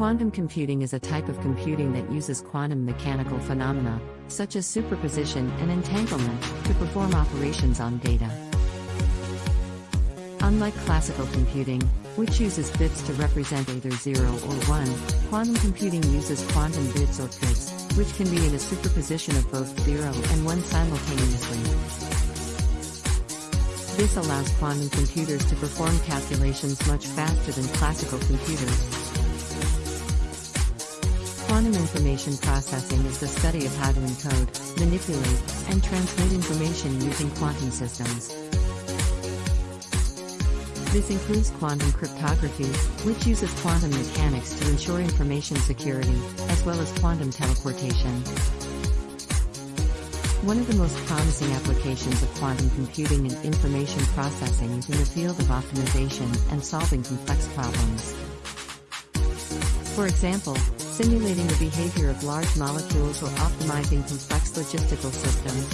Quantum computing is a type of computing that uses quantum mechanical phenomena, such as superposition and entanglement, to perform operations on data. Unlike classical computing, which uses bits to represent either 0 or 1, quantum computing uses quantum bits or qubits, which can be in a superposition of both 0 and 1 simultaneously. This allows quantum computers to perform calculations much faster than classical computers. Quantum information processing is the study of how to encode, manipulate, and transmit information using quantum systems. This includes quantum cryptography, which uses quantum mechanics to ensure information security, as well as quantum teleportation. One of the most promising applications of quantum computing and information processing is in the field of optimization and solving complex problems. For example, simulating the behavior of large molecules or optimizing complex logistical systems.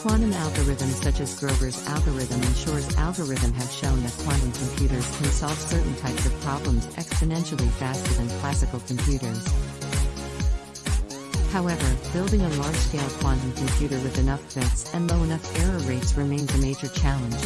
Quantum algorithms such as Grover's algorithm and Shor's algorithm have shown that quantum computers can solve certain types of problems exponentially faster than classical computers. However, building a large-scale quantum computer with enough bits and low enough error rates remains a major challenge.